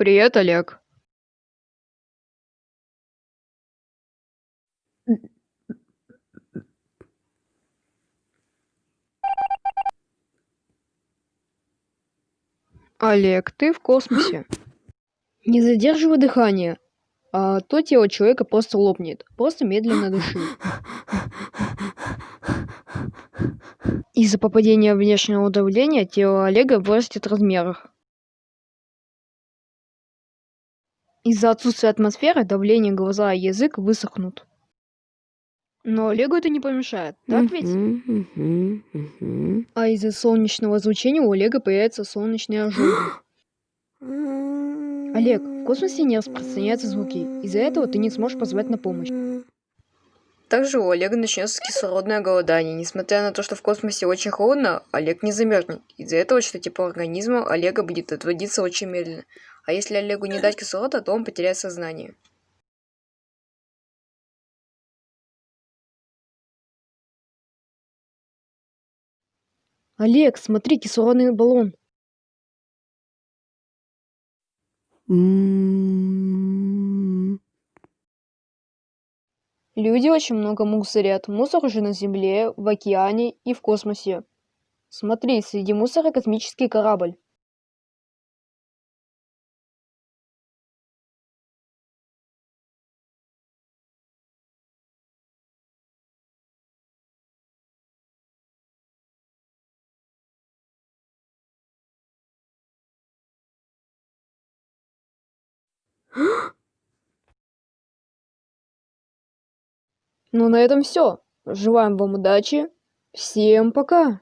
Привет, Олег. Олег, ты в космосе. Не задерживай дыхание, а то тело человека просто лопнет. Просто медленно дыши. Из-за попадения внешнего давления тело Олега вырастет в размерах. Из-за отсутствия атмосферы давление глаза и язык высохнут. Но Олегу это не помешает, так ведь? А из-за солнечного излучения у Олега появятся солнечные ожоги. Олег, в космосе не распространяются звуки. Из-за этого ты не сможешь позвать на помощь. Также у Олега начнется кислородное голодание. Несмотря на то, что в космосе очень холодно, Олег не замерзнет. Из-за этого, что тепло организма Олега будет отводиться очень медленно. А если Олегу не дать кислорода, то он потеряет сознание. Олег, смотри, кислородный баллон. Люди очень много мусорят. Мусор уже на Земле, в океане и в космосе. Смотри, среди мусора космический корабль. Ну, на этом все. Желаем вам удачи. Всем пока.